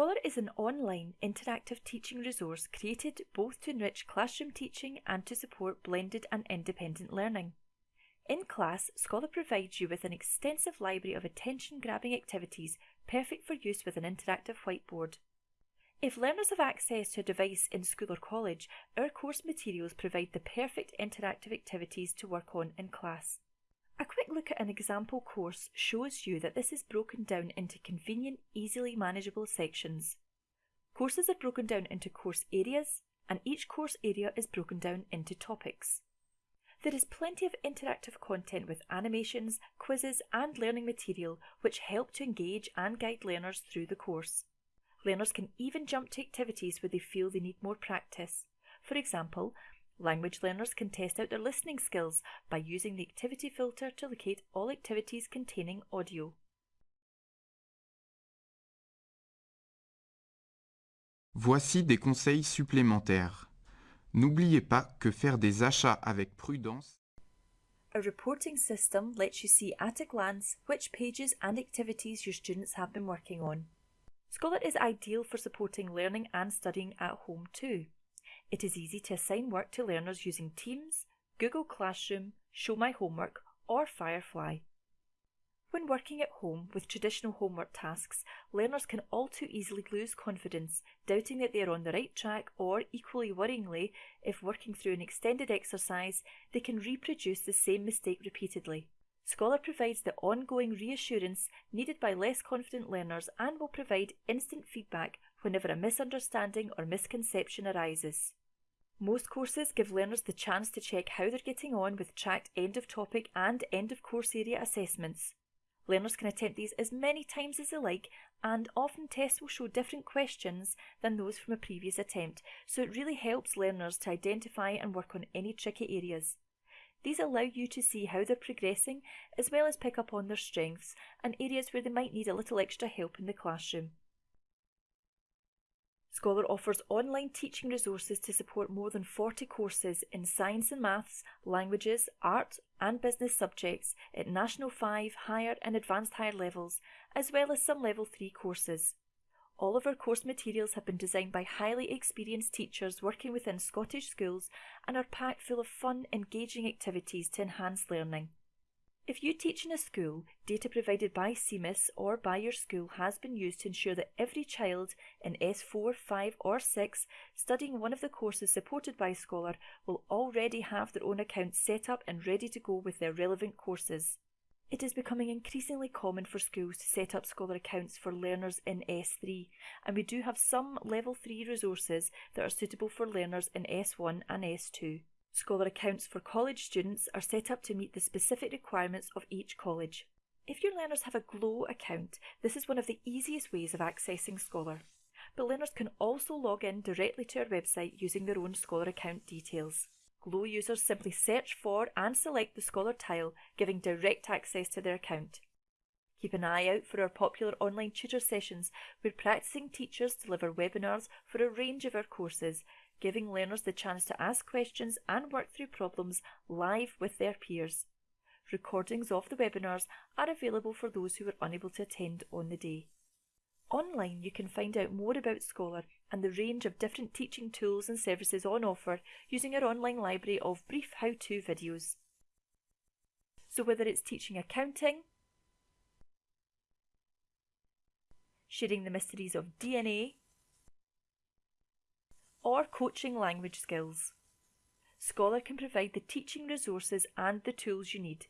Scholar is an online interactive teaching resource created both to enrich classroom teaching and to support blended and independent learning. In class, Scholar provides you with an extensive library of attention grabbing activities perfect for use with an interactive whiteboard. If learners have access to a device in school or college, our course materials provide the perfect interactive activities to work on in class. A quick look at an example course shows you that this is broken down into convenient, easily manageable sections. Courses are broken down into course areas, and each course area is broken down into topics. There is plenty of interactive content with animations, quizzes, and learning material which help to engage and guide learners through the course. Learners can even jump to activities where they feel they need more practice. For example, Language learners can test out their listening skills by using the activity filter to locate all activities containing audio. Voici des conseils supplémentaires. N'oubliez pas que faire des achats avec prudence A reporting system lets you see at a glance which pages and activities your students have been working on. Scholar is ideal for supporting learning and studying at home too. It is easy to assign work to learners using Teams, Google Classroom, Show My Homework, or Firefly. When working at home with traditional homework tasks, learners can all too easily lose confidence, doubting that they are on the right track, or, equally worryingly, if working through an extended exercise, they can reproduce the same mistake repeatedly. Scholar provides the ongoing reassurance needed by less confident learners and will provide instant feedback whenever a misunderstanding or misconception arises. Most courses give learners the chance to check how they're getting on with tracked end of topic and end of course area assessments. Learners can attempt these as many times as they like, and often tests will show different questions than those from a previous attempt, so it really helps learners to identify and work on any tricky areas. These allow you to see how they're progressing, as well as pick up on their strengths and areas where they might need a little extra help in the classroom. Scholar offers online teaching resources to support more than 40 courses in science and maths, languages, art and business subjects at National 5, higher and advanced higher levels, as well as some level 3 courses. All of our course materials have been designed by highly experienced teachers working within Scottish schools and are packed full of fun, engaging activities to enhance learning. If you teach in a school, data provided by SEEMiS or by your school has been used to ensure that every child in S4, 5 or 6 studying one of the courses supported by Scholar will already have their own account set up and ready to go with their relevant courses. It is becoming increasingly common for schools to set up Scholar accounts for learners in S3, and we do have some Level 3 resources that are suitable for learners in S1 and S2. Scholar accounts for college students are set up to meet the specific requirements of each college. If your learners have a GLOW account, this is one of the easiest ways of accessing Scholar. But learners can also log in directly to our website using their own Scholar account details. GLOW users simply search for and select the Scholar tile, giving direct access to their account. Keep an eye out for our popular online tutor sessions where practicing teachers deliver webinars for a range of our courses, giving learners the chance to ask questions and work through problems live with their peers. Recordings of the webinars are available for those who were unable to attend on the day. Online you can find out more about Scholar and the range of different teaching tools and services on offer using our online library of brief how-to videos. So whether it's teaching accounting, sharing the mysteries of DNA, or coaching language skills. Scholar can provide the teaching resources and the tools you need